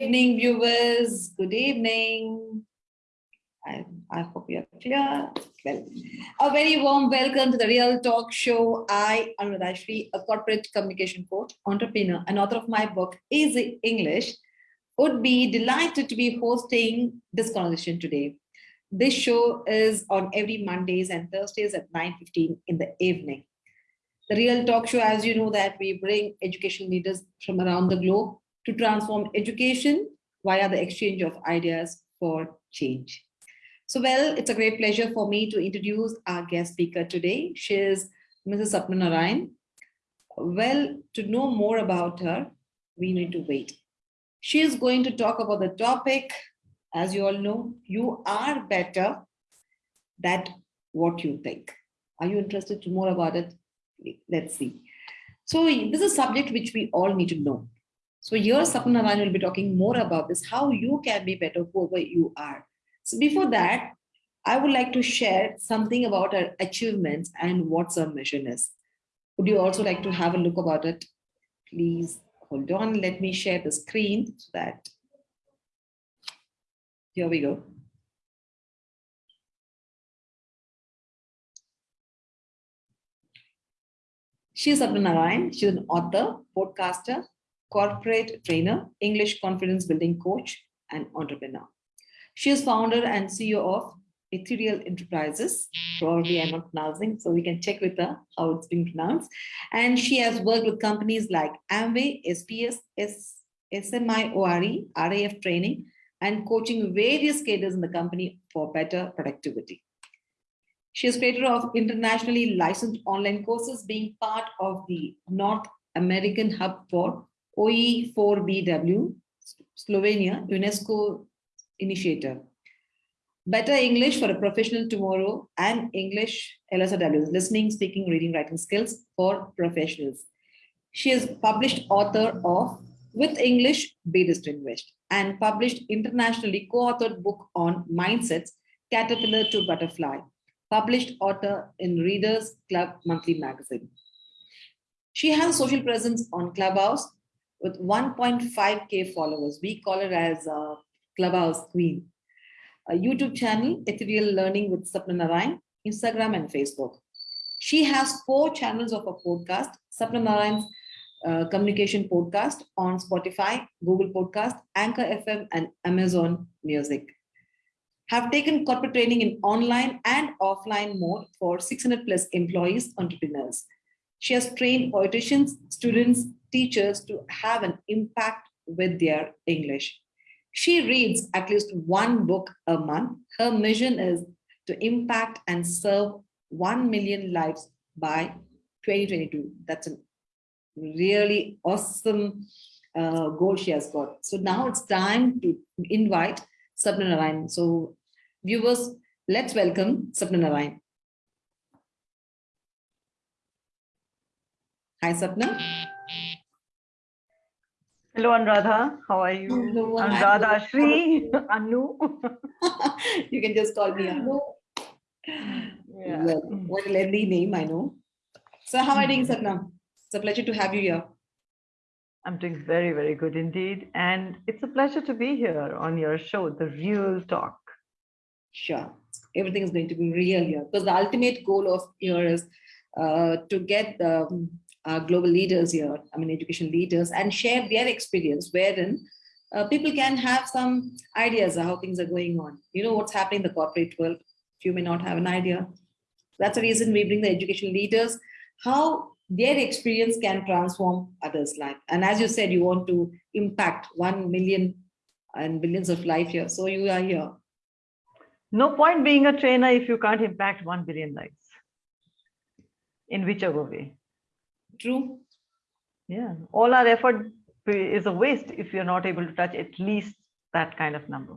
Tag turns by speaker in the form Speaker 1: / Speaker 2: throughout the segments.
Speaker 1: evening, viewers. Good evening. I, I hope you're clear. Well, a very warm welcome to the Real Talk Show. I, Anuradha Shri, a corporate communication coach, entrepreneur, and author of my book, Easy English, would be delighted to be hosting this conversation today. This show is on every Mondays and Thursdays at 9.15 in the evening. The Real Talk Show, as you know, that we bring education leaders from around the globe to transform education via the exchange of ideas for change. So, well, it's a great pleasure for me to introduce our guest speaker today. She is Mrs. Sapna. Well, to know more about her, we need to wait. She is going to talk about the topic, as you all know, you are better than what you think. Are you interested to more about it? Let's see. So this is a subject which we all need to know. So here Sapna Narayan will be talking more about this, how you can be better whoever you are. So before that, I would like to share something about our achievements and what our mission is. Would you also like to have a look about it? Please hold on. Let me share the screen so that here we go. She is Sapna Narayan. She's an author, podcaster, corporate trainer, English confidence building coach, and entrepreneur. She is founder and CEO of Ethereal Enterprises. Probably I'm not pronouncing, so we can check with her how it's being pronounced. And she has worked with companies like Amway, SPS, S, SMIORE, RAF training, and coaching various cadres in the company for better productivity. She is creator of internationally licensed online courses, being part of the North American Hub for OE4BW, Slovenia, UNESCO initiator. Better English for a professional tomorrow and English LSRW, listening, speaking, reading, writing skills for professionals. She is published author of With English, Be Distinguished and published internationally co-authored book on mindsets, Caterpillar to Butterfly, published author in Readers Club Monthly Magazine. She has social presence on Clubhouse with 1.5k followers. We call her as a Clubhouse Queen. A YouTube channel, Ethereal Learning with Sapna Narayan, Instagram and Facebook. She has four channels of a podcast, Sapna Narayan's uh, communication podcast on Spotify, Google Podcast, Anchor FM, and Amazon Music. Have taken corporate training in online and offline mode for 600 plus employees, entrepreneurs. She has trained politicians, students, teachers to have an impact with their English. She reads at least one book a month. Her mission is to impact and serve 1 million lives by 2022. That's a really awesome uh, goal she has got. So now it's time to invite Sapna Narayan. So viewers, let's welcome Sapna Narayan. Hi, Sapna.
Speaker 2: Hello, Anuradha. How are you?
Speaker 1: Hello,
Speaker 2: Anuradha Shri, Anu.
Speaker 1: you can just call me Anu.
Speaker 2: Yeah.
Speaker 1: Well, what a lengthy name, I know. So how are you doing, Sapna? It's a pleasure to have you here.
Speaker 2: I'm doing very, very good indeed. And it's a pleasure to be here on your show, The Real Talk.
Speaker 1: Sure. Everything is going to be real here because the ultimate goal of here is uh, to get the um, uh, global leaders here, I mean, education leaders, and share their experience wherein uh, people can have some ideas of how things are going on. You know what's happening in the corporate world. You may not have an idea. That's the reason we bring the education leaders, how their experience can transform others' life. And as you said, you want to impact 1 million and billions of life here. So you are here.
Speaker 2: No point being a trainer if you can't impact 1 billion lives in whichever way.
Speaker 1: True.
Speaker 2: Yeah. All our effort is a waste if you're not able to touch at least that kind of number.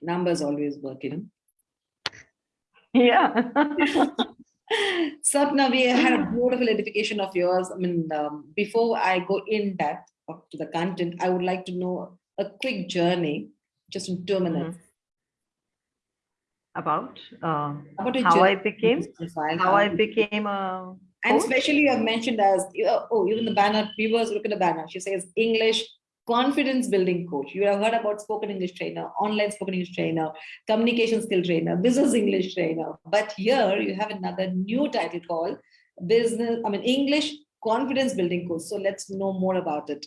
Speaker 1: Numbers always work, you know.
Speaker 2: Yeah.
Speaker 1: Sapna, we had a beautiful edification of yours. I mean, um, before I go in depth to the content, I would like to know a quick journey, just in two minutes.
Speaker 2: Mhm. About, uh,
Speaker 1: About
Speaker 2: how I became,
Speaker 1: profile,
Speaker 2: how I became a
Speaker 1: and especially you have mentioned as oh, even the banner, viewers look at the banner. She says English confidence building coach. You have heard about spoken English trainer, online spoken English trainer, communication skill trainer, business English trainer. But here you have another new title called business, I mean, English confidence building coach. So let's know more about it.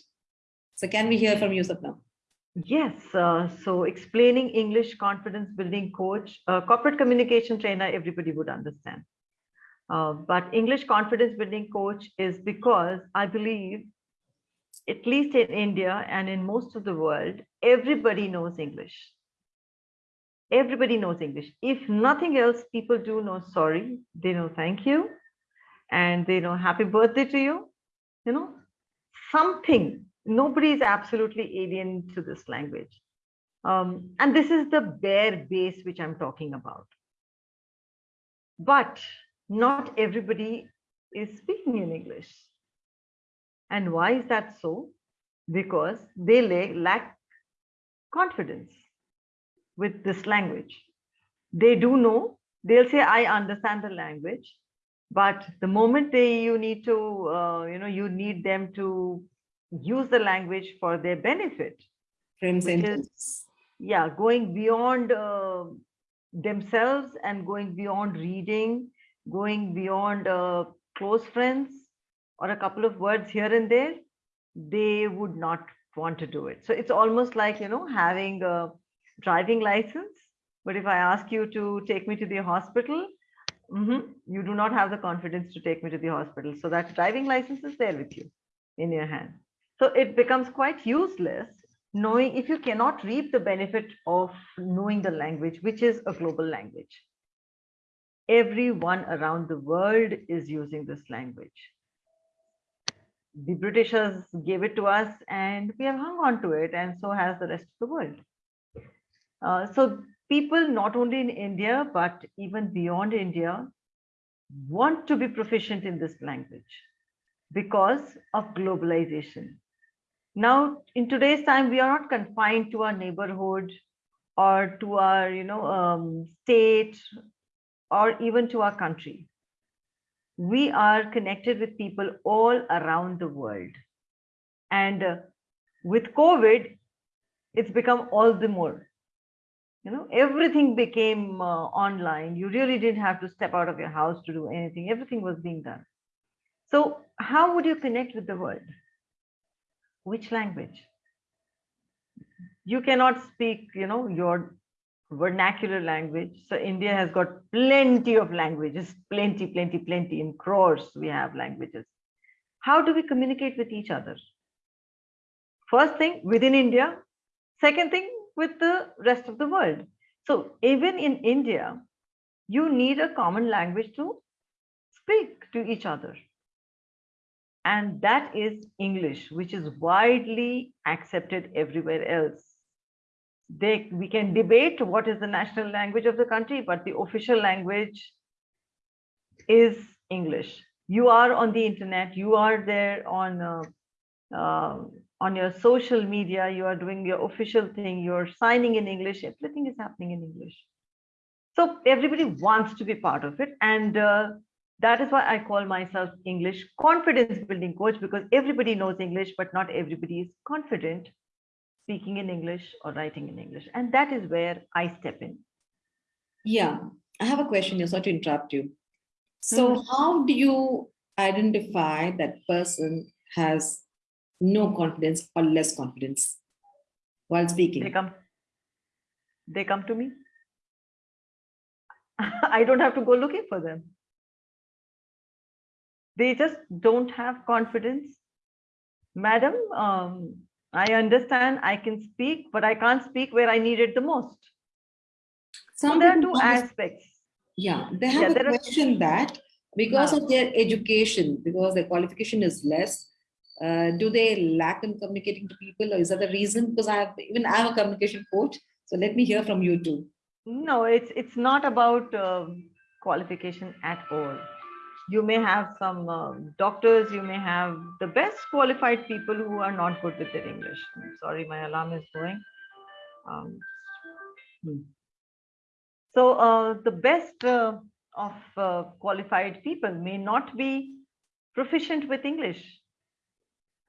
Speaker 1: So can we hear from you, Sapna?
Speaker 2: Yes, uh, so explaining English confidence building coach, uh, corporate communication trainer, everybody would understand. Uh, but English confidence building coach is because I believe, at least in India and in most of the world, everybody knows English. Everybody knows English. If nothing else, people do know sorry, they know thank you, and they know happy birthday to you. You know, something nobody is absolutely alien to this language. Um, and this is the bare base which I'm talking about. But not everybody is speaking in English. And why is that so? Because they lack confidence with this language. They do know, they'll say, I understand the language, but the moment they you need to, uh, you know, you need them to use the language for their benefit.
Speaker 1: Frame sentence.
Speaker 2: Is, yeah, going beyond uh, themselves and going beyond reading, going beyond uh, close friends or a couple of words here and there, they would not want to do it. So it's almost like, you know, having a driving license. But if I ask you to take me to the hospital, mm -hmm, you do not have the confidence to take me to the hospital. So that driving license is there with you in your hand. So it becomes quite useless knowing if you cannot reap the benefit of knowing the language, which is a global language. Everyone around the world is using this language. The Britishers gave it to us and we have hung on to it and so has the rest of the world. Uh, so people not only in India, but even beyond India want to be proficient in this language because of globalization. Now, in today's time, we are not confined to our neighborhood or to our, you know, um, state or even to our country. We are connected with people all around the world. And uh, with COVID, it's become all the more. You know, everything became uh, online. You really didn't have to step out of your house to do anything. Everything was being done. So how would you connect with the world? which language you cannot speak you know your vernacular language. So india has got plenty of languages plenty plenty plenty. In crores we have languages. How do we communicate with each other? First thing within india. Second thing with the rest of the world. So even in india you need a common language to speak to each other. And that is English, which is widely accepted everywhere else. They, we can debate what is the national language of the country, but the official language is English. You are on the internet, you are there on uh, uh, on your social media, you are doing your official thing, you're signing in English, everything is happening in English. So everybody wants to be part of it. And uh, that is why I call myself English confidence building coach because everybody knows English, but not everybody is confident speaking in English or writing in English. And that is where I step in.
Speaker 1: Yeah, I have a question. Sorry to interrupt you. So mm -hmm. how do you identify that person has no confidence or less confidence while speaking?
Speaker 2: They come, they come to me. I don't have to go looking for them they just don't have confidence madam um, i understand i can speak but i can't speak where i need it the most. Some so there are two aspects.
Speaker 1: Yeah they have yeah, a question are, that because of their education because their qualification is less uh, do they lack in communicating to people or is that the reason? Because i have even i'm a communication coach so let me hear from you too.
Speaker 2: No it's it's not about uh, qualification at all you may have some uh, doctors, you may have the best qualified people who are not good with their English. I'm sorry, my alarm is going. Um, hmm. So uh, the best uh, of uh, qualified people may not be proficient with English.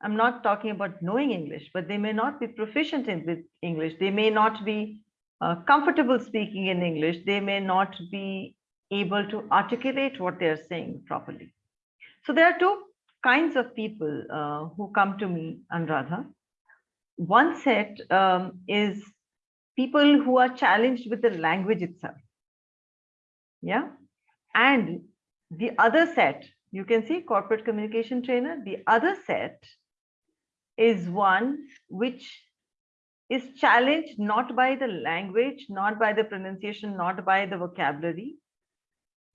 Speaker 2: I'm not talking about knowing English, but they may not be proficient in with English. They may not be uh, comfortable speaking in English. They may not be able to articulate what they're saying properly. So there are two kinds of people uh, who come to me, Anuradha. One set um, is people who are challenged with the language itself. Yeah. And the other set, you can see corporate communication trainer, the other set is one which is challenged not by the language, not by the pronunciation, not by the vocabulary,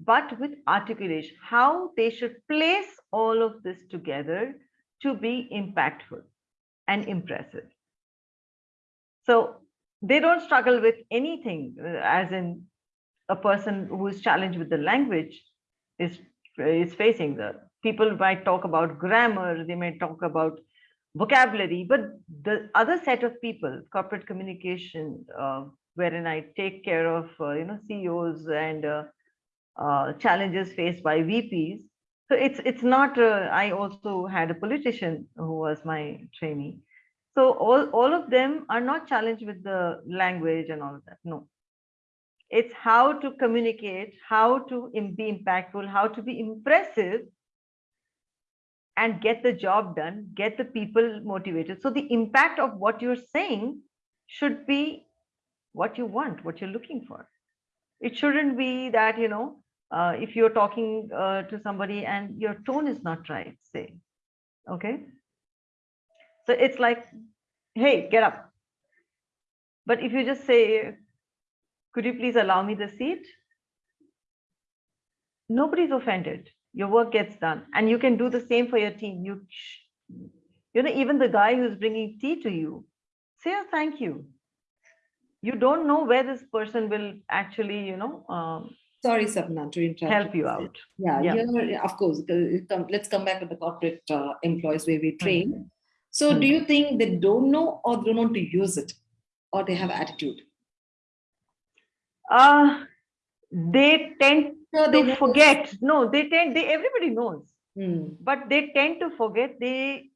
Speaker 2: but with articulation, how they should place all of this together to be impactful and impressive. So they don't struggle with anything, uh, as in a person who is challenged with the language is, is facing the people might talk about grammar, they may talk about vocabulary, but the other set of people, corporate communication, uh, wherein I take care of, uh, you know, CEOs and uh, uh, challenges faced by VPs. So it's it's not. Uh, I also had a politician who was my trainee. So all all of them are not challenged with the language and all of that. No, it's how to communicate, how to be impactful, how to be impressive, and get the job done, get the people motivated. So the impact of what you're saying should be what you want, what you're looking for. It shouldn't be that you know uh, if you're talking uh, to somebody and your tone is not right, say, okay? So it's like, hey, get up. But if you just say, could you please allow me the seat? Nobody's offended. Your work gets done. And you can do the same for your team. You, you know, even the guy who's bringing tea to you, say a thank you. You don't know where this person will actually, you know, um,
Speaker 1: Sorry, Sapna, to interrupt.
Speaker 2: help you out.
Speaker 1: Yeah,
Speaker 2: Yeah.
Speaker 1: of course, come- let's come back to the corporate uh, employees where we train. So
Speaker 2: Hmm.
Speaker 1: do you think they don't know or they don't know to use it? Or they have attitude?
Speaker 2: Uh, they tend
Speaker 1: they
Speaker 2: to
Speaker 1: know-
Speaker 2: forget. No, they tend, they, everybody knows,
Speaker 1: Hmm,
Speaker 2: but they tend to forget. They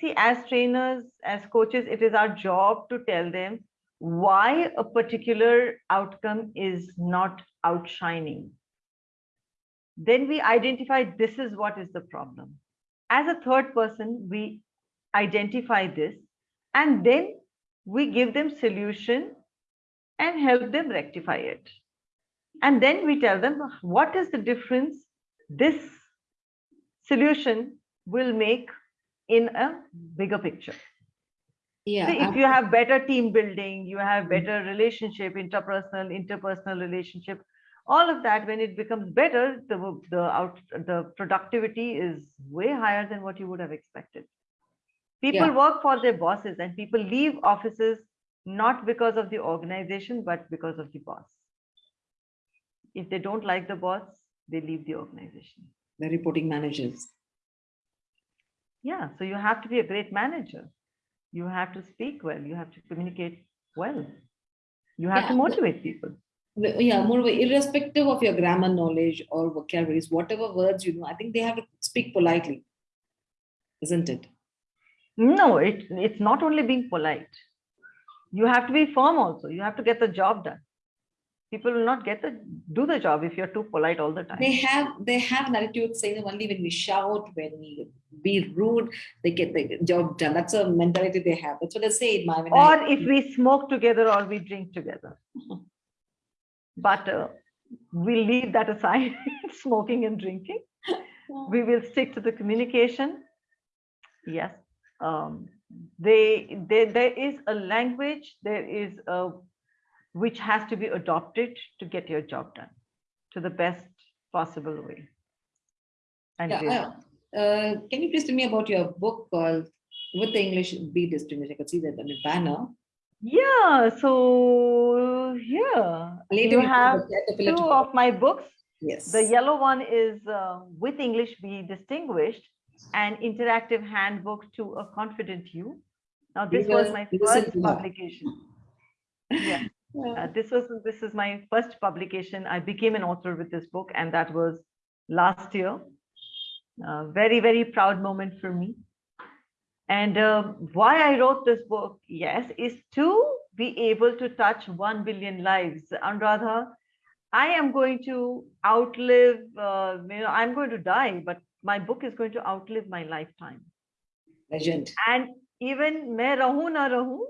Speaker 2: see, as trainers, as coaches, it is our job to tell them why a particular outcome is not outshining. Then we identify this is what is the problem. As a third person, we identify this and then we give them solution and help them rectify it. And then we tell them what is the difference this solution will make in a bigger picture.
Speaker 1: Yeah.
Speaker 2: See, if you have better team building, you have better relationship, interpersonal, interpersonal relationship, all of that, when it becomes better, the the out the productivity is way higher than what you would have expected. People
Speaker 1: Yeah.
Speaker 2: work for their bosses and people leave offices not because of the organization, but because of the boss. If they don't like the boss, they leave the organization.
Speaker 1: The reporting managers.
Speaker 2: Yeah, so you have to be a great manager. You have to speak well. You have to communicate well. You have to
Speaker 1: Yeah, but-
Speaker 2: motivate people.
Speaker 1: Yeah, moreover, irrespective of your grammar knowledge or vocabularies, whatever words you know, I think they have to speak politely. Isn't it?
Speaker 2: No, it, it's not only being polite. You have to be firm also. You have to get the job done. People will not get the do the job if you're too polite all the time.
Speaker 1: They have they have an attitude saying only when we shout, when we be rude, they get the job done. That's a mentality they have. That's what I say in my when I-
Speaker 2: or if we smoke together or we drink together. But uh, we'll leave that aside, smoking and drinking. We will stick to the communication. Yes. Um, they, they, there is a language, there is a, which has to be adopted to get your job done to the best possible way. And.
Speaker 1: Yeah, uh, uh, can you please tell me about your book called With the English Be Distinguished? I could see that on the banner.
Speaker 2: Yeah, so yeah,
Speaker 1: Later
Speaker 2: you have two of my books.
Speaker 1: Yes.
Speaker 2: The yellow one is uh, with English be distinguished, an interactive handbook to a confident you. Now, this was my first publication. Yeah,
Speaker 1: Yeah.
Speaker 2: uh, this was this is my first publication. I became an author with this book, and that was last year. Uh, very very proud moment for me. And uh, why I wrote this book, yes, is to be able to touch 1 billion lives. Anuradha, I am going to outlive, uh, you know, I'm going to die, but my book is going to outlive my lifetime.
Speaker 1: Legend.
Speaker 2: And even main rahu na
Speaker 1: rahu,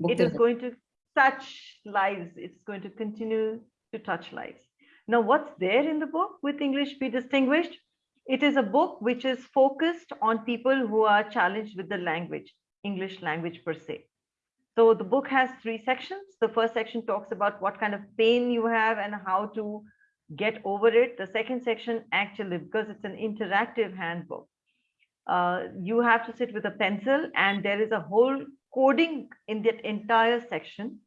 Speaker 2: it is going to touch lives. It's going to continue to touch lives. Now, what's there in the book with English be distinguished? It is a book which is focused on people who are challenged with the language, English language per se. So the book has three sections. The first section talks about what kind of pain you have and how to get over it. The second section actually, because it's an interactive handbook, uh, you have to sit with a pencil and there is a whole coding in that entire section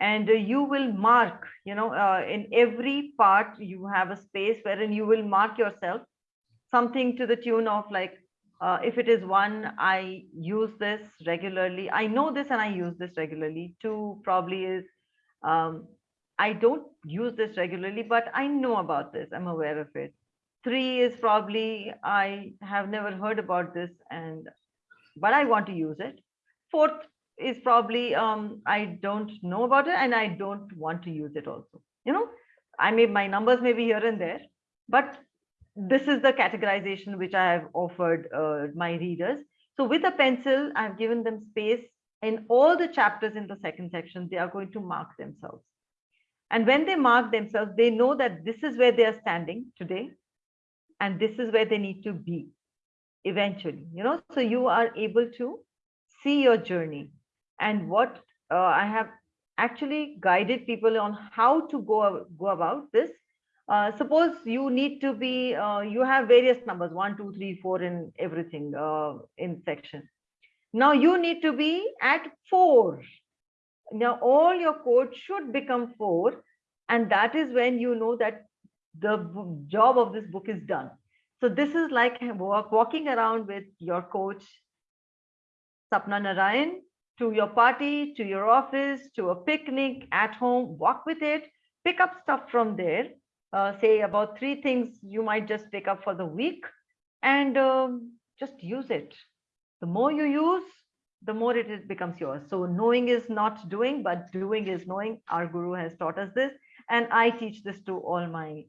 Speaker 2: and uh, you will mark you know uh, in every part you have a space wherein you will mark yourself something to the tune of like uh, if it is one i use this regularly. I know this and i use this regularly. Two probably is um, i don't use this regularly but i know about this. I'm aware of it. Three is probably i have never heard about this and but i want to use it. Fourth is probably um, I don't know about it and I don't want to use it also. You know, I may my numbers may be here and there, but this is the categorization which I have offered uh, my readers. So with a pencil, I've given them space in all the chapters in the second section, they are going to mark themselves. And when they mark themselves, they know that this is where they are standing today, and this is where they need to be eventually, you know, so you are able to see your journey and what uh, I have actually guided people on how to go, go about this. Uh, suppose you need to be, uh, you have various numbers, one, two, three, four in everything uh, in section. Now you need to be at four. Now all your code should become four. And that is when you know that the job of this book is done. So this is like walk, walking around with your coach, Sapna Narayan, to your party, to your office, to a picnic, at home, walk with it, pick up stuff from there, uh, say about three things you might just pick up for the week and um, just use it. The more you use, the more it becomes yours. So knowing is not doing, but doing is knowing. Our guru has taught us this. And I teach this to all my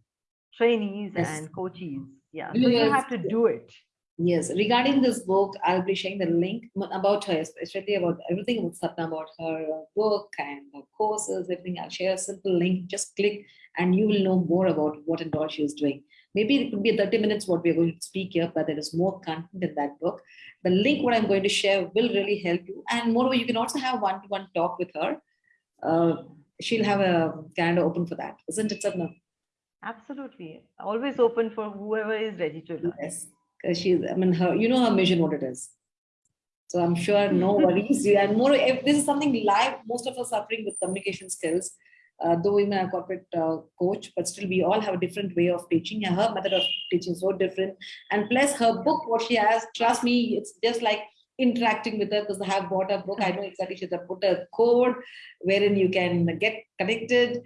Speaker 2: trainees
Speaker 1: Yes.
Speaker 2: and coaches. Yeah, so
Speaker 1: You
Speaker 2: you have to do it.
Speaker 1: Yes, regarding this book, I'll be sharing the link about her, especially about everything about Sapna, about her uh, book and her courses, everything. I'll share a simple link. Just click and you will know more about what and all she is doing. Maybe it could be 30 minutes what we're going to speak here, but there is more content in that book. The link what I'm going to share will really help you. And moreover, you can also have one-to-one talk with her. Uh, she'll have a calendar open for that, isn't it, Sapna?
Speaker 2: Absolutely. Always open for whoever is ready to learn.
Speaker 1: Yes, because she's, I mean, her, you know her mission, what it is. So I'm sure no worries. And more, if this is something live, most of us suffering with communication skills, uh, though I'm a corporate uh, coach, but still we all have a different way of teaching. Her method of teaching is so different. And plus her book, what she has, trust me, it's just like interacting with her because I have bought her book. I know exactly she's put a code wherein you can get connected.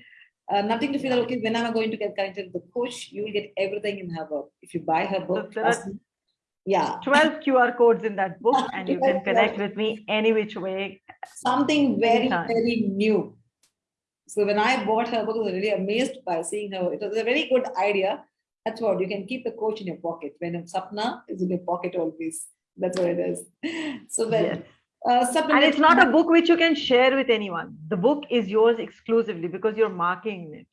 Speaker 1: Uh, nothing to feel that, okay, when am I going to get connected with the coach? You will get everything in her book. If you buy her book, trust me. Yeah,
Speaker 2: 12 QR codes in that book and you can connect with me any which way.
Speaker 1: something very,
Speaker 2: Anytime.
Speaker 1: very new. So when I bought her book, I was really amazed by seeing her. It was a very good idea. That's what you can keep a coach in your pocket. When a Sapna is in your pocket always. That's what it is. So when
Speaker 2: Yes.
Speaker 1: uh,
Speaker 2: And it's not a book which you can share with anyone. The book is yours exclusively because you're marking it.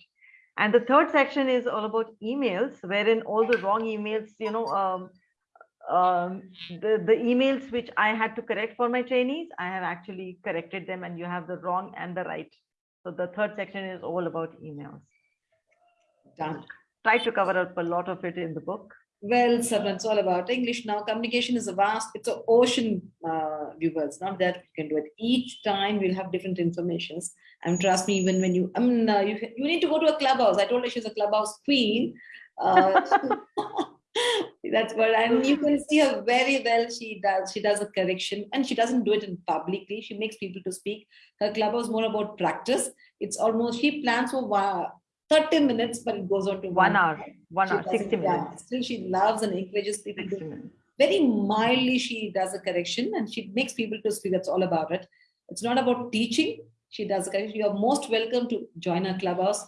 Speaker 2: And the third section is all about emails, wherein all the wrong emails, you know, um, um, the, the emails which I had to correct for my trainees, I have actually corrected them and you have the wrong and the right. So the third section is all about emails.
Speaker 1: done.
Speaker 2: Try to cover up a lot of it in the book.
Speaker 1: Well, Sapna, it's all about English now. Communication is a vast, it's an ocean, uh, viewers. Not that you can do it. Each time we'll have different informations. And trust me, even when you, I mean, uh, you, you need to go to a clubhouse. I told her she's a clubhouse queen. Uh, that's what, and you can see her very well. She does, she does a correction and she doesn't do it in publicly. She makes people to speak. Her club is more about practice. It's almost, she plans for one- 30 minutes, but it goes on to
Speaker 2: One hour, one hour,
Speaker 1: doesn't-
Speaker 2: 60
Speaker 1: yeah,
Speaker 2: minutes.
Speaker 1: Still, she loves and encourages people to very mildly she does a correction and she makes people to speak. That's all about it. It's not about teaching. She does a correction. You are most welcome to join her clubhouse.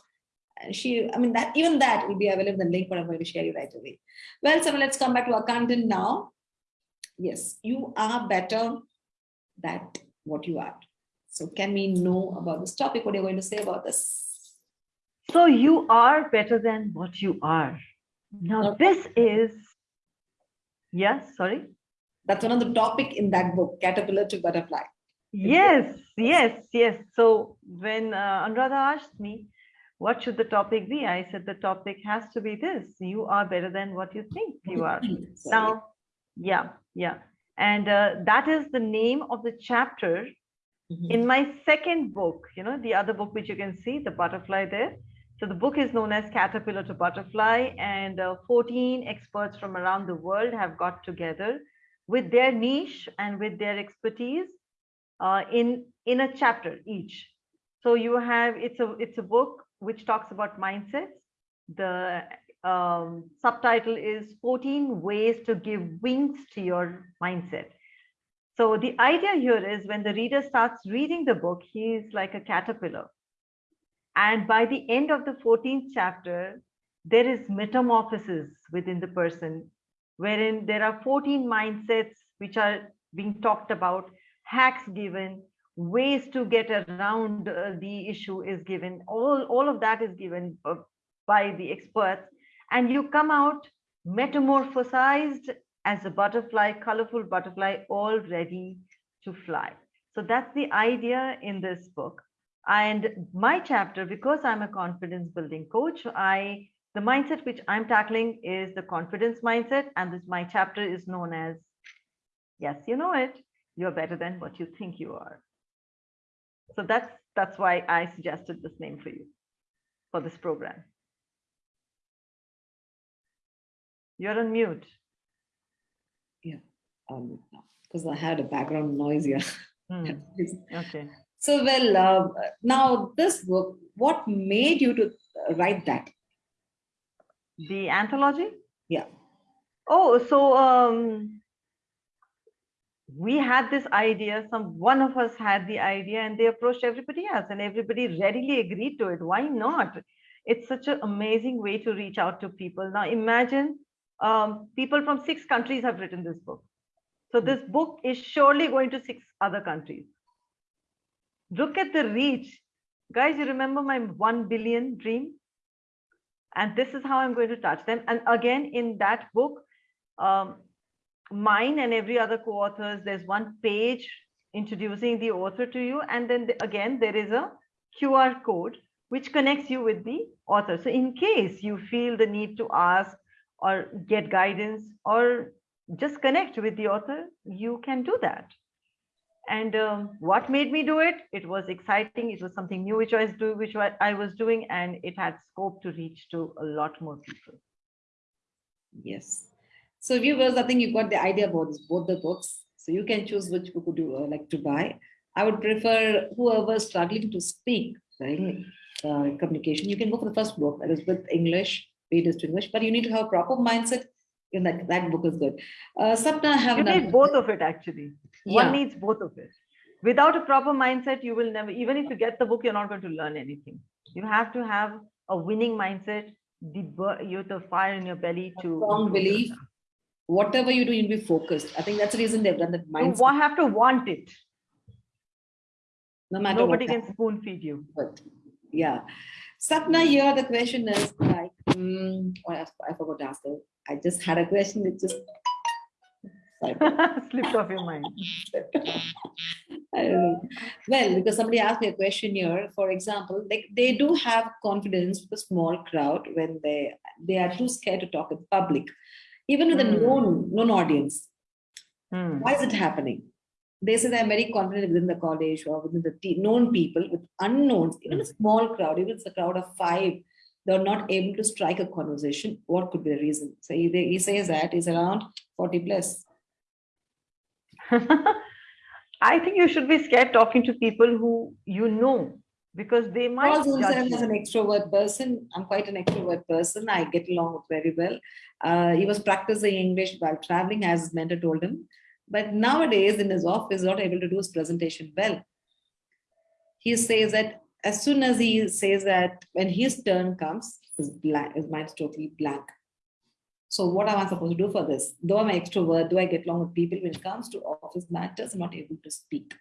Speaker 1: And she, I mean, that even that will be available in the link, but I'm going to share you right away. Well, so let's come back to our content now. Yes, you are better than what you are. So can we know about this topic? What are you going to say about this?
Speaker 2: So you are better than what you are. Now
Speaker 1: Okay.
Speaker 2: this is, yes, sorry.
Speaker 1: That's one of the topic in that book, Caterpillar to Butterfly.
Speaker 2: Yes, yes, yes. So when uh, Anuradha asked me, what should the topic be? I said the topic has to be this. You are better than what you think you are. Now, yeah, yeah. And uh, that is the name of the chapter
Speaker 1: mhm.
Speaker 2: in my second book, you know, the other book which you can see, the butterfly there. So the book is known as Caterpillar to Butterfly, and uh, 14 experts from around the world have got together with their niche and with their expertise uh, in in a chapter each. So you have it's a it's a book which talks about mindsets. The um, subtitle is 14 ways to give wings to your mindset. So the idea here is when the reader starts reading the book, he's like a caterpillar. And by the end of the 14th chapter, there is metamorphosis within the person, wherein there are 14 mindsets which are being talked about, hacks given, ways to get around uh, the issue is given. All, all of that is given by the experts. And you come out metamorphosized as a butterfly, colorful butterfly, all ready to fly. So that's the idea in this book. And my chapter, because I'm a confidence building coach, I the mindset which I'm tackling is the confidence mindset, and this my chapter is known as Yes, you know it. You're better than what you think you are. So that's that's why I suggested this name for you for this program. You're on mute.
Speaker 1: Um, because I had a background noise here.
Speaker 2: Hmm, Okay.
Speaker 1: So, well, uh, now this book, what made you to write that?
Speaker 2: The anthology?
Speaker 1: Yeah.
Speaker 2: Oh, so um, we had this idea. Some one of us had the idea, and they approached everybody else, and everybody readily agreed to it. Why not? It's such an amazing way to reach out to people. Now, imagine um, people from six countries have written this book. So this book is surely going to six other countries. Look at the reach. Guys, you remember my 1 billion dream? And this is how I'm going to touch them. And again, in that book, um, mine and every other co-authors, there's one page introducing the author to you. And then the- again, there is a QR code which connects you with the author. So in case you feel the need to ask or get guidance or just connect with the author, you can do that. And um, what made me do it? It was exciting. It was something new which I was doing, which I was doing, and it had scope to reach to a lot more people.
Speaker 1: Yes. So, viewers, I think you got the idea about this, both the books. So, you can choose which book would you uh, like to buy. I would prefer whoever is struggling to speak, right? Uh, communication. You can go for the first book that is with English, read it to English, but you need to have a proper mindset. In that, that book is good. Uh, Sapna, have
Speaker 2: You need both of it actually.
Speaker 1: Yeah.
Speaker 2: One needs both of it. Without a proper mindset, you will never, even if you get the book, you're not going to learn anything. You have to have a winning mindset, the you have the fire in your belly to
Speaker 1: strong belief.
Speaker 2: yourself.
Speaker 1: Whatever you do, you'll be focused. I think that's the reason they've done that
Speaker 2: You
Speaker 1: mindset.
Speaker 2: wa- have to want it.
Speaker 1: no matter
Speaker 2: Nobody can spoon feed you.
Speaker 1: But yeah. Sapna, here the question is like, mm, I, I forgot to ask her. I just had a question. It just.
Speaker 2: Slipped off your mind.
Speaker 1: I don't know. Well, because somebody asked me a question here. For example, like they do have confidence with a small crowd when they they are too scared to talk in public, even with a
Speaker 2: Hmm.
Speaker 1: known known audience.
Speaker 2: Hmm.
Speaker 1: Why is it happening? They say they're very confident within the college or within the known people with unknowns, even a small crowd, even if it's a crowd of five, they're not able to strike a conversation. What could be the reason? So he, he says that he's around 40 plus.
Speaker 2: I think you should be scared talking to people who you know because they might
Speaker 1: Also, as an extrovert person, I'm quite an extrovert person. I get along with very well. Uh, he was practicing English while traveling, as his mentor told him. But nowadays, in his office, not able to do his presentation well. He says that as soon as he says that when his turn comes, his blank, his mind's totally blank. So what am I supposed to do for this? Though I'm an extrovert, do I get along with people when it comes to office matters? I'm not able to speak.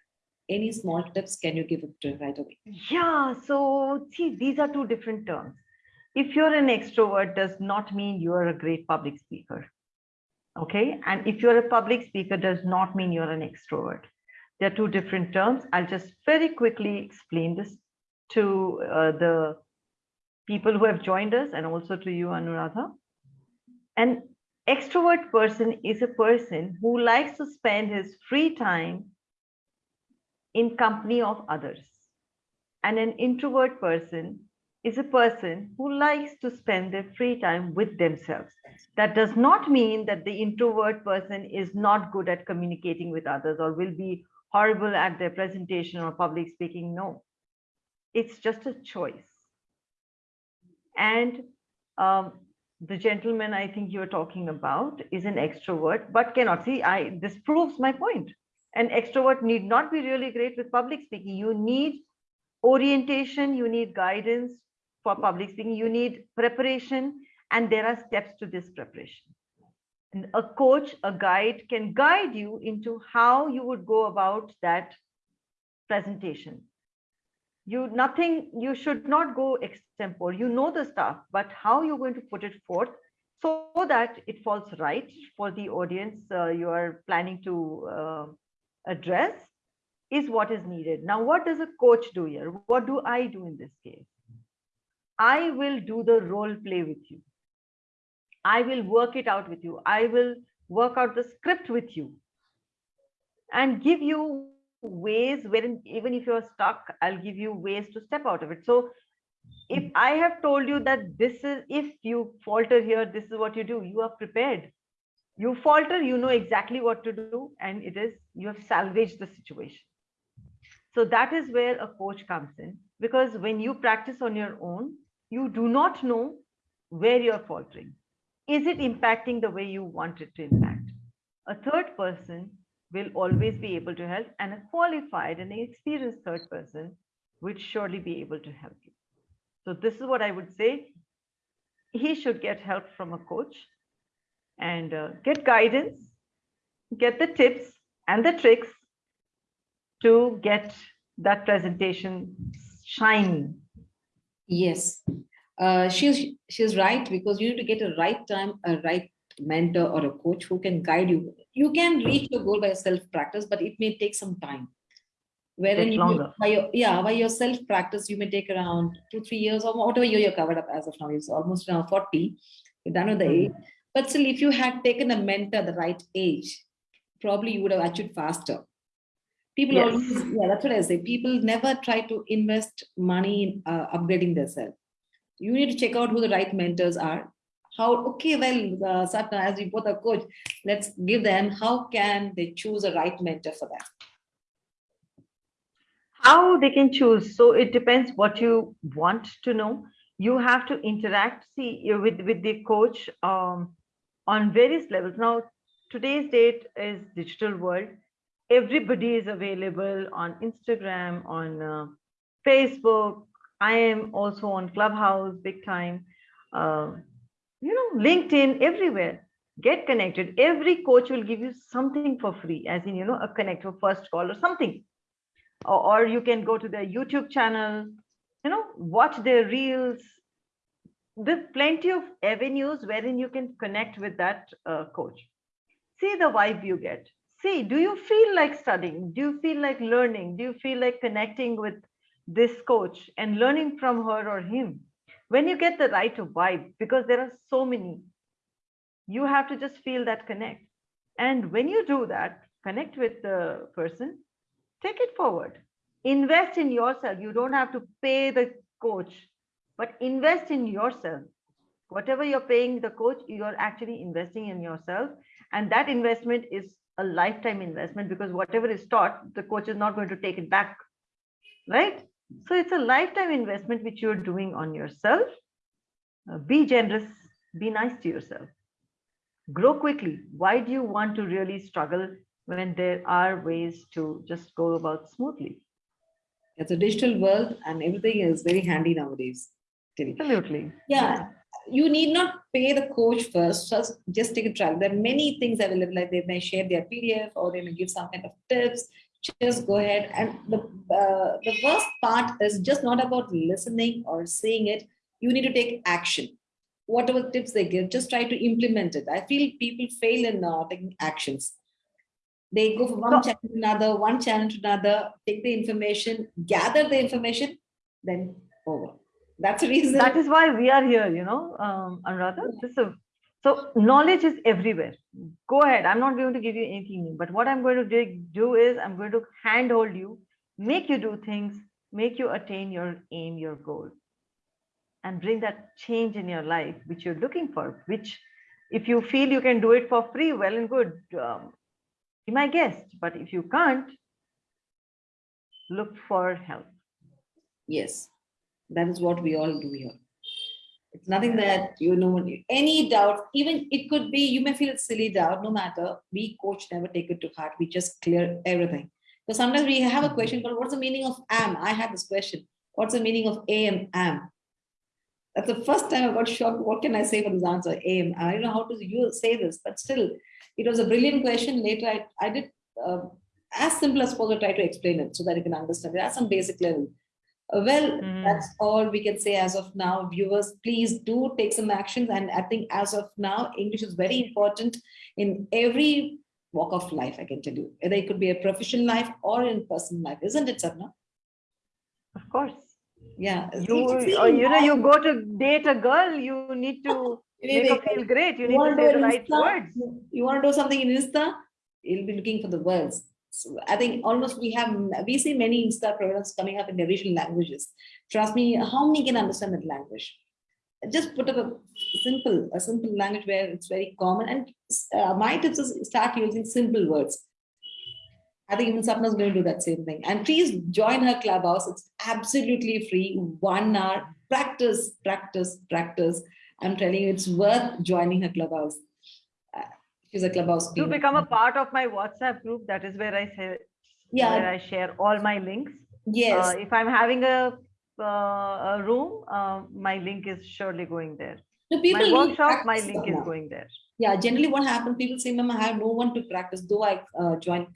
Speaker 1: Any small tips can you give to right away?
Speaker 2: Yeah, so see, these are two different terms. If you're an extrovert, does not mean you're a great public speaker. Okay, and if you're a public speaker, does not mean you're an extrovert. They're two different terms. I'll just very quickly explain this to uh, the people who have joined us and also to you, Anuradha. An extrovert person is a person who likes to spend his free time in company of others. And an introvert person is a person who likes to spend their free time with themselves. That does not mean that the introvert person is not good at communicating with others or will be horrible at their presentation or public speaking. No, it's just a choice. And um, the gentleman I think you're talking about is an extrovert, but cannot see. I this proves my point. An extrovert need not be really great with public speaking. You need orientation, you need guidance for public speaking, you need preparation, and there are steps to this preparation. And a coach, a guide can guide you into how you would go about that presentation. You nothing, you should not go extempore. You know the stuff, but how you're going to put it forth so that it falls right for the audience uh, you are planning to uh, address is what is needed. Now, what does a coach do here? What do I do in this case? I will do the role play with you. I will work it out with you. I will work out the script with you and give you ways wherein even if you're stuck, I'll give you ways to step out of it. So if I have told you that this is, if you falter here, this is what you do, you are prepared. You falter, you know exactly what to do, and it is, you have salvaged the situation. So that is where a coach comes in, because when you practice on your own, you do not know where you're faltering. Is it impacting the way you want it to impact? A third person will always be able to help, and a qualified and experienced third person would surely be able to help you. So this is what I would say. He should get help from a coach and uh, get guidance, get the tips and the tricks to get that presentation shining.
Speaker 1: Yes, uh, she's she's right because you need to get a right time, a right mentor or a coach who can guide you. You can reach your goal by self practice, but it may take some time. Wherein you
Speaker 2: longer.
Speaker 1: by your yeah by your self practice you may take around two three years or whatever year you're covered up as of now. It's almost now forty. You're done with the
Speaker 2: Mhm.
Speaker 1: age, but still, if you had taken a mentor at the right age, probably you would have achieved faster. People
Speaker 2: Yes.
Speaker 1: always, yeah, that's what I say. People never try to invest money in uh, upgrading themselves. You need to check out who the right mentors are. How, okay, well, uh, Sapna, as we both are coach, let's give them, how can they choose a right mentor for them?
Speaker 2: how they can choose so it depends what you want to know you have to interact see with with the coach um, on various levels. Now today's date is digital world. Everybody is available on instagram on uh, facebook. I am also on clubhouse big time. Uh, you know linkedin everywhere. Get connected. Every coach will give you something for free as in you know a connect for first call or something. Or, or you can go to their YouTube channel, you know, watch their reels. There's plenty of avenues wherein you can connect with that uh, coach. See the vibe you get. See, do you feel like studying? Do you feel like learning? Do you feel like connecting with this coach and learning from her or him? When you get the right vibe, because there are so many, you have to just feel that connect. And when you do that, connect with the person, take it forward invest in yourself you don't have to pay the coach but invest in yourself whatever you're paying the coach you're actually investing in yourself and that investment is a lifetime investment because whatever is taught the coach is not going to take it back right So it's a lifetime investment which you're doing on yourself. Uh, be generous, be nice to yourself. Grow quickly. Why do you want to really struggle when there are ways to just go about smoothly?
Speaker 1: It's a digital world and everything is very handy nowadays.
Speaker 2: Absolutely.
Speaker 1: Yeah. You need not pay the coach first, just, just take a trial. There are many things available, like they may share their PDF or they may give some kind of tips. Just go ahead. And the uh, the worst part is just not about listening or seeing it. You need to take action. Whatever tips they give just try to implement it. I feel people fail in uh, taking actions. They go from one channel to another one channel to another take the information gather the information then over that's the reason
Speaker 2: that is why we are here you know um anuradha this is a so knowledge is everywhere. Go ahead. I'm not going to give you anything new, but what I'm going to do is I'm going to handhold you, make you do things, make you attain your aim, your goal, and bring that change in your life, which you're looking for, which if you feel you can do it for free, well and good, um, be my guest. But if you can't, look for help.
Speaker 1: Yes, that is what we all do here. It's nothing that you know any doubt, even it could be you may feel silly doubt, no matter. We coach never take it to heart. We just clear everything. So sometimes we have a question called what's the meaning of am? I had this question. What's the meaning of am am? That's the first time I got shocked. What can I say for this answer? Am. I don't know how to you say this, but still, it was a brilliant question. Later, I, I did uh, as simple as possible try to explain it so that you can understand it at some basic level. Uh, well, mm. that's all we can say as of now. Viewers, please do take some actions. And I think as of now, English is very important in every walk of life, I can tell you. either it could be a professional life or in personal life, isn't it, Sapna?
Speaker 2: Of course.
Speaker 1: Yeah.
Speaker 2: You, you know, you go to date a girl, you need to make her feel great. You, you need to say the right Insta, words.
Speaker 1: You want to do something in Insta? You'll be looking for the words. So I think almost we have, we see many Insta products coming up in the regional languages. Trust me, how many can understand that language? Just put up a simple, a simple language where it's very common. And uh, my tips is start using simple words. I think even Sapna is going to do that same thing. And please join her clubhouse. It's absolutely free. One hour. Practice, practice, practice. I'm telling you, it's worth joining her clubhouse she's a clubhouse
Speaker 2: to become a part of my whatsapp group. That is where i say yeah. where i share all my links.
Speaker 1: Yes.
Speaker 2: Uh, if i'm having a, uh, a room uh, my link is surely going there.
Speaker 1: The people
Speaker 2: my workshop my link is going there.
Speaker 1: Yeah generally what happens people say ma'am i have no one to practice though i uh, joined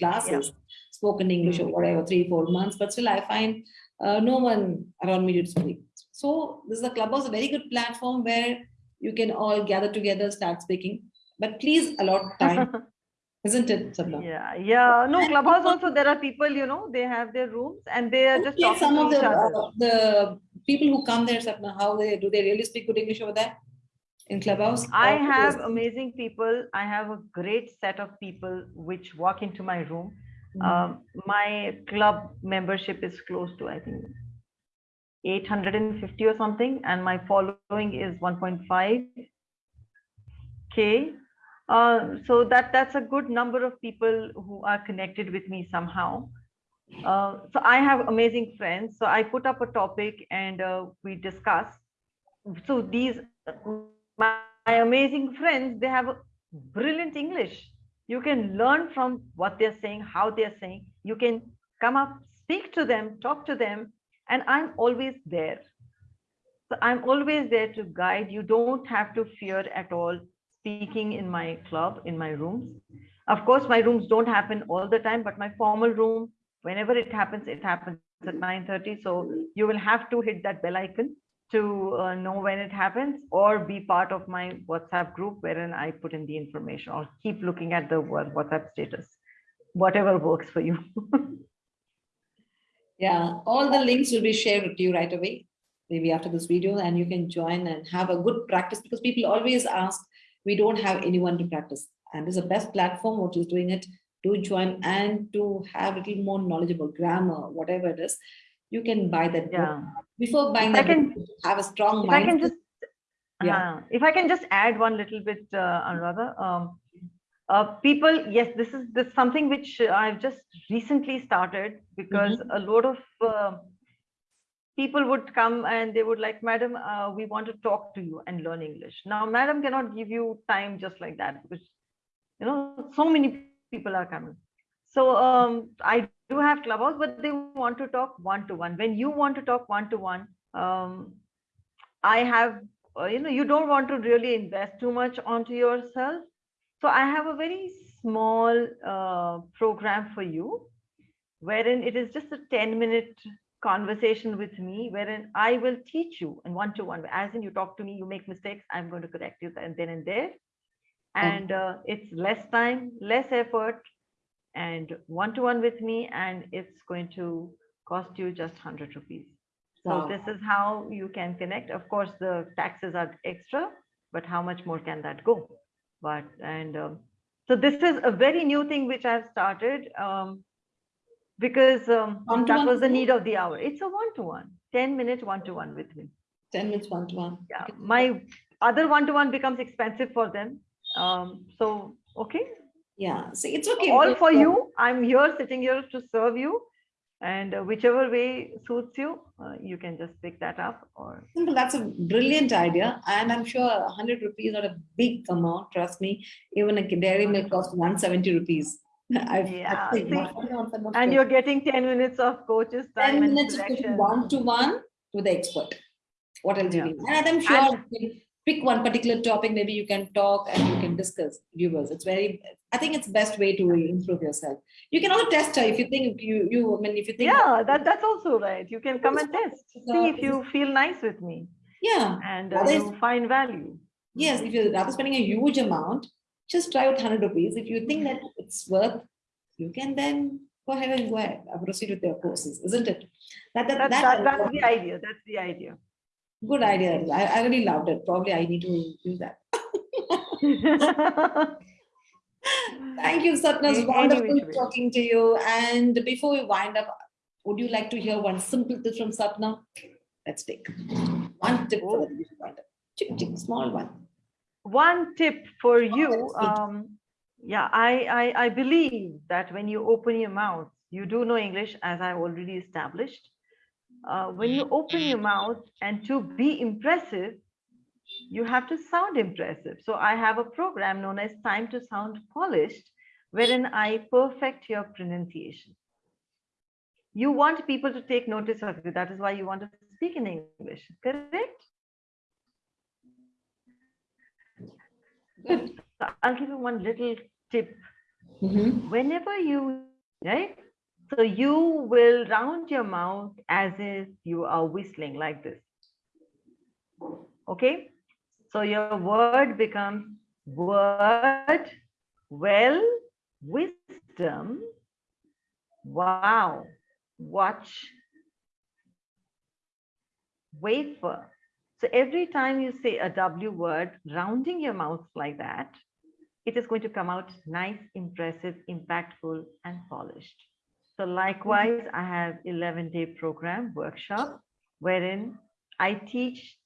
Speaker 1: classes yeah. spoken english mm -hmm. or whatever three four months but still i find uh, no one around me to speak. So this is a clubhouse a very good platform where you can all gather together start speaking but please allot time isn't it Sapna?
Speaker 2: yeah yeah. No clubhouse also there are people you know they have their rooms and they are just talking
Speaker 1: some
Speaker 2: of
Speaker 1: the
Speaker 2: uh,
Speaker 1: the people who come there Sapna, how they do they really speak good english over there in clubhouse?
Speaker 2: I have amazing people. I have a great set of people which walk into my room. Mm -hmm. um, my club membership is close to i think 850 or something and my following is 1.5 k uh, so that that's a good number of people who are connected with me somehow. Uh, so I have amazing friends. So I put up a topic and uh, we discuss. So these my, my amazing friends, they have brilliant English. You can learn from what they're saying, how they're saying. You can come up, speak to them, talk to them, and I'm always there. So I'm always there to guide. You don't have to fear at all speaking in my club, in my rooms. Of course, my rooms don't happen all the time, but my formal room, whenever it happens, it happens at 9.30. So you will have to hit that bell icon to uh, know when it happens or be part of my WhatsApp group wherein I put in the information or keep looking at the WhatsApp status, whatever works for you.
Speaker 1: yeah, all the links will be shared with you right away, maybe after this video, and you can join and have a good practice because people always ask, we don't have anyone to practice. And this is the best platform, what is doing it, to join and to have a little more knowledgeable grammar, whatever it is, you can buy that
Speaker 2: yeah.
Speaker 1: book. Before buying if that,
Speaker 2: can,
Speaker 1: book, have a strong
Speaker 2: if
Speaker 1: mind.
Speaker 2: I can just, yeah. Uh, if I can just add one little bit, uh, Anuradha, um, uh, people, yes, this is this something which I've just recently started because mm -hmm. a lot of uh, people would come and they would like, Madam, uh, we want to talk to you and learn English. Now, Madam cannot give you time just like that because, you know, so many people are coming. So um, I do have clubhouse, but they want to talk one to one. When you want to talk one to one, um, I have, uh, you know, you don't want to really invest too much onto yourself. So I have a very small uh, program for you, wherein it is just a 10 minute conversation with me, wherein I will teach you in one to one. As in, you talk to me, you make mistakes, I'm going to correct you and then and there. And uh, it's less time, less effort, and one to one with me, and it's going to cost you just 100 rupees. So
Speaker 1: Wow.
Speaker 2: this is how you can connect. Of course, the taxes are extra, but how much more can that go? But and um, so this is a very new thing which I've started um, because um, that
Speaker 1: One-to-one
Speaker 2: was the need of the hour. It's a one-to-one, 10 minute one-to-one with me.
Speaker 1: 10 minutes one to one.
Speaker 2: Yeah, my other one-to-one becomes expensive for them. Um, so okay,
Speaker 1: Yeah, so it's okay.
Speaker 2: all for you. I'm here, sitting here to serve you. And uh, whichever way suits you, uh, you can just pick that up or
Speaker 1: Simple, that's a brilliant idea. And I'm sure 100 rupees not a big amount. Trust me, even a dairy milk costs 170 rupees. I've,
Speaker 2: Yeah,
Speaker 1: I've
Speaker 2: see, and you're getting 10 minutes of coaches
Speaker 1: 10
Speaker 2: time and
Speaker 1: minutes one to one to the expert. What else do you
Speaker 2: Yeah.
Speaker 1: need? And I'm sure
Speaker 2: And-
Speaker 1: pick one particular topic, maybe you can talk and you can discuss viewers. It's very, I think it's best way to improve yourself. You can also test her if you think you, you, I mean, if you think.
Speaker 2: Yeah, that, that's also right. You can come and test. See if you feel nice with me
Speaker 1: Yeah,
Speaker 2: and uh, you find value.
Speaker 1: yes, if you're rather spending a huge amount, just try with 100 rupees. If you think that it's worth, you can then go ahead and go ahead, uh, proceed with your courses, isn't it? That, that,
Speaker 2: That,
Speaker 1: that-
Speaker 2: that, that's the idea. That's the idea.
Speaker 1: Good idea. I, I really loved it. Probably I need to do that. Thank you, Sapna. It's wonderful talking to you. And before we wind up, would you like to hear one simple tip from Sapna? Let's take one tip for
Speaker 2: Oh.
Speaker 1: the wind up. Chick, chick, small one.
Speaker 2: One tip for you, um, yeah, I, I, I believe that when you open your mouth, you do know English as I already established. Uh, when you open your mouth and to be impressive, you have to sound impressive. So I have a program known as Time to Sound Polished, wherein I perfect your pronunciation. You want people to take notice of you. That is why you want to speak in English, correct?
Speaker 1: Good.
Speaker 2: So I'll give you one little tip.
Speaker 1: Mhm.
Speaker 2: Whenever you, right? So you will round your mouth as if you are whistling like this. Okay? So your word becomes word, well, wisdom, wow, watch, wafer. So every time you say a W word, rounding your mouth like that, it is going to come out nice, impressive, impactful, and polished. So likewise, I have 11 day program workshop wherein I teach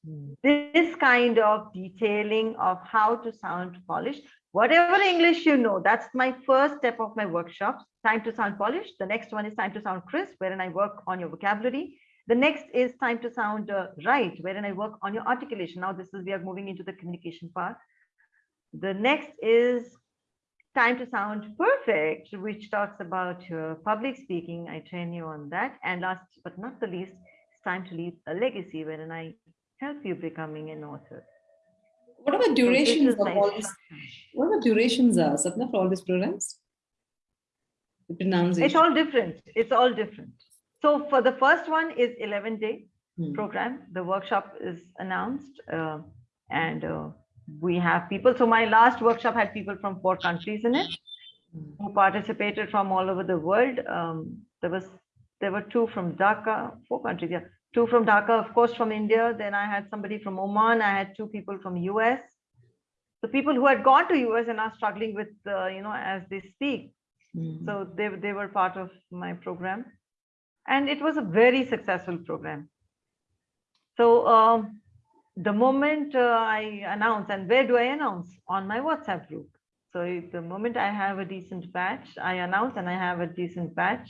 Speaker 2: this kind of detailing of how to sound polished. Whatever English you know, that's my first step of my workshops, time to sound polished. The next one is time to sound crisp, wherein I work on your vocabulary. The next is time to sound uh, right, wherein I work on your articulation. Now this is, we are moving into the communication part. The next is time to sound perfect, which talks about uh, public speaking. I train you on that. And last but not the least, it's time to leave a legacy, wherein I help you becoming an author.
Speaker 1: What about
Speaker 2: So this
Speaker 1: durations of all this?
Speaker 2: instruction.
Speaker 1: What about durations, are, Sapna, for all these programs? The pronunciation.
Speaker 2: It's all different. It's all different. So for the first one is 11 day
Speaker 1: Hmm.
Speaker 2: program. The workshop is announced uh, and uh, we have people. So my last workshop had people from four countries in it
Speaker 1: Hmm.
Speaker 2: who participated from all over the world. Um, there was there were two from Dhaka, four countries, yeah, two from Dhaka, of course, from India. Then I had somebody from Oman. I had two people from US. The people who had gone to US and are struggling with, uh, you know, as they speak.
Speaker 1: Hmm.
Speaker 2: So they they were part of my program, and it was a very successful program. So um, the moment uh, I announce, and where do I announce? On my WhatsApp group. So the moment I have a decent batch, I announce and I have a decent batch.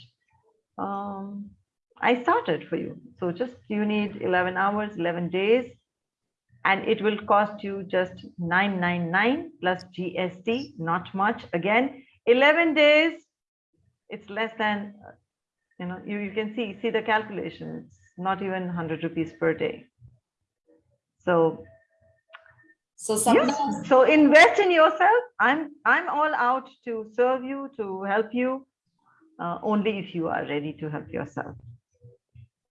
Speaker 2: Um, I started for you. So just you need 11 hours, 11 days, and it will cost you just 999 plus GST, not much. Again, 11 days, it's less than, you know, you, you can see, see the calculation. It's not even 100 rupees per day. So
Speaker 1: So
Speaker 2: Yes. So invest in yourself. I'm I'm all out to serve you, to help you, uh, only if you are ready to help yourself.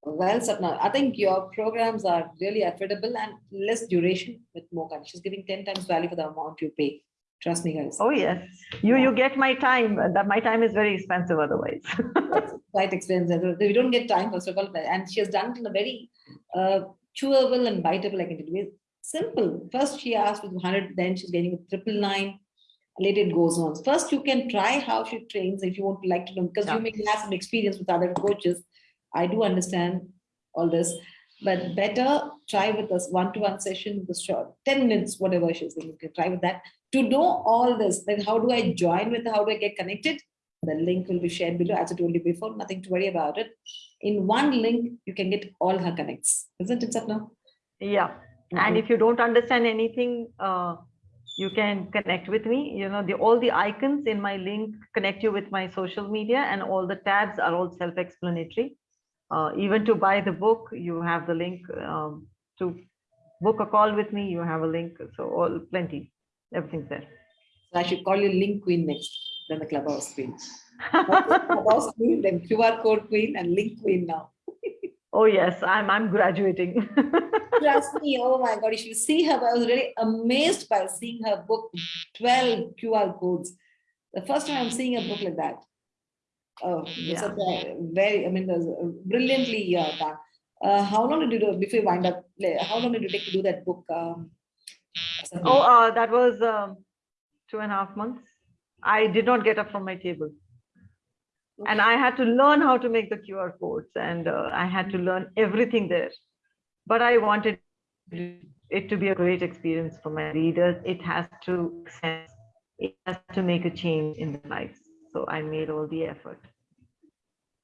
Speaker 1: well, Sapna, I think your programs are really affordable and less duration with more. She's giving 10 times value for the amount you pay. Trust me, guys.
Speaker 2: Oh yes, you you get my time. That my time is very expensive otherwise.
Speaker 1: Quite expensive. We don't get time, first of all, and she has done it in a very uh, chewable and biteable, I can tell you. Simple. First, she asked with 100, then she's getting with triple nine. Later, it goes on. First, you can try how she trains if you want to like to know, because you may have some experience with other coaches. I do understand all this, but better try with this one-to-one session, the short 10 minutes, whatever she's saying. You can try with that. To know all this, then how do I join with? How do I get connected? The link will be shared below, as I told you before, nothing to worry about it. In one link, you can get all her connects. Isn't it, Sapna?
Speaker 2: yeah, and if you don't understand anything, uh, you can connect with me. You know, the all the icons in my link connect you with my social media, and all the tabs are all self-explanatory. Uh, even to buy the book, you have the link. Um, to book a call with me, you have a link. So all plenty, everything's there.
Speaker 1: So I should call you link queen next, then the clubhouse queen. Clubhouse queen, then QR code queen and link queen now.
Speaker 2: oh yes, I'm I'm graduating.
Speaker 1: Trust me, oh my God, if you should see her. I was really amazed by seeing her book, 12 QR codes. The first time I'm seeing a book like that. Oh,
Speaker 2: Yeah.
Speaker 1: a very, I mean, a brilliantly uh, done. Uh, how long did you do, before you wind up, how long did you take to do that book? Um,
Speaker 2: oh, uh, that was um, two and a half months. I did not get up from my table. And I had to learn how to make the QR codes and uh, I had to learn everything there. But I wanted it to be a great experience for my readers. It has to sense. It has to make a change in their lives. So I made all the effort.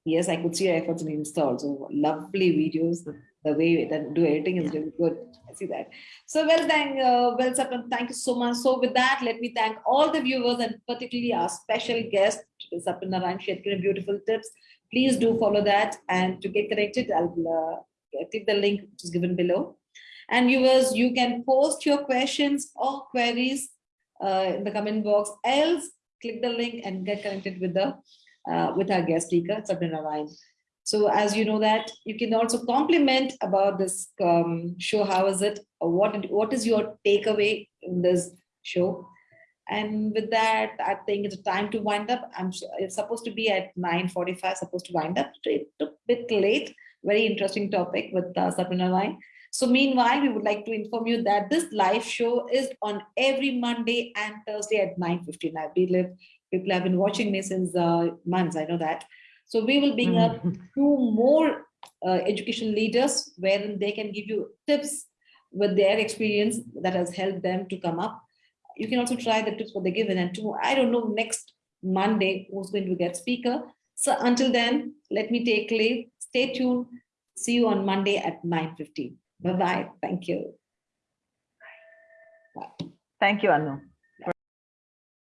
Speaker 1: Yes, I could see your efforts in Insta also. Lovely videos. The, way that do editing is
Speaker 2: Yeah.
Speaker 1: really good. I see that. So well, thank, uh, well, Sapna, thank you so much. So with that, let me thank all the viewers and particularly our special guest, Sapna Narayan. She had given beautiful tips. Please do follow that. And to get connected, I'll uh, click the link which is given below. And viewers, you can post your questions or queries uh, in the comment box. Else, click the link and get connected with the uh, with our guest speaker, Sapna Narayan. So as you know that, you can also compliment about this um, show. How is it? What, what is your takeaway in this show? And with that, I think it's time to wind up. I'm it's supposed to be at 9.45, supposed to wind up. It took a bit late. Very interesting topic with uh, Sapna Narayan. So meanwhile, we would like to inform you that this live show is on every Monday and Thursday at 9.15. I believe people have been watching me since uh, months, I know that. So we will bring up
Speaker 2: Mhm.
Speaker 1: two more uh, education leaders wherein they can give you tips with their experience that has helped them to come up. You can also try the tips what they given and tomorrow, I don't know, next Monday who's going to get speaker. So until then, let me take leave. Stay tuned. See you on Monday at 9.15. Bye-bye. Thank you. Bye.
Speaker 2: Thank you, Anu.